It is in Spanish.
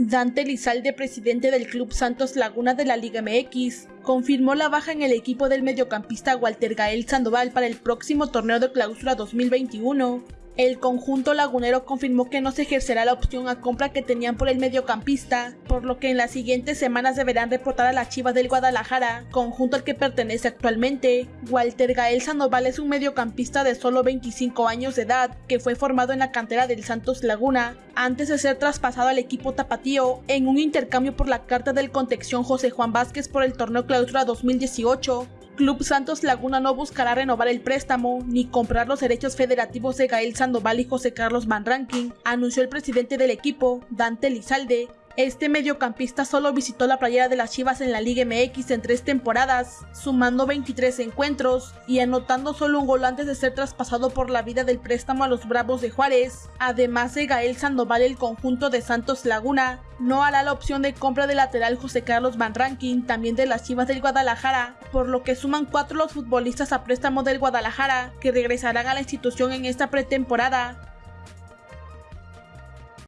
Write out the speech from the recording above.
Dante Lizalde, presidente del Club Santos Laguna de la Liga MX, confirmó la baja en el equipo del mediocampista Walter Gael Sandoval para el próximo torneo de clausura 2021. El conjunto lagunero confirmó que no se ejercerá la opción a compra que tenían por el mediocampista, por lo que en las siguientes semanas deberán reportar a las Chivas del Guadalajara, conjunto al que pertenece actualmente. Walter Gael Sandoval es un mediocampista de solo 25 años de edad, que fue formado en la cantera del Santos Laguna, antes de ser traspasado al equipo tapatío en un intercambio por la carta del contexión José Juan Vázquez por el torneo Clausura 2018. Club Santos Laguna no buscará renovar el préstamo ni comprar los derechos federativos de Gael Sandoval y José Carlos Van Ranking, anunció el presidente del equipo, Dante Lizalde, este mediocampista solo visitó la playera de las Chivas en la Liga MX en tres temporadas, sumando 23 encuentros y anotando solo un gol antes de ser traspasado por la vida del préstamo a los Bravos de Juárez. Además de Gael Sandoval, el conjunto de Santos Laguna no hará la opción de compra del lateral José Carlos Van Ranking, también de las Chivas del Guadalajara, por lo que suman cuatro los futbolistas a préstamo del Guadalajara, que regresarán a la institución en esta pretemporada.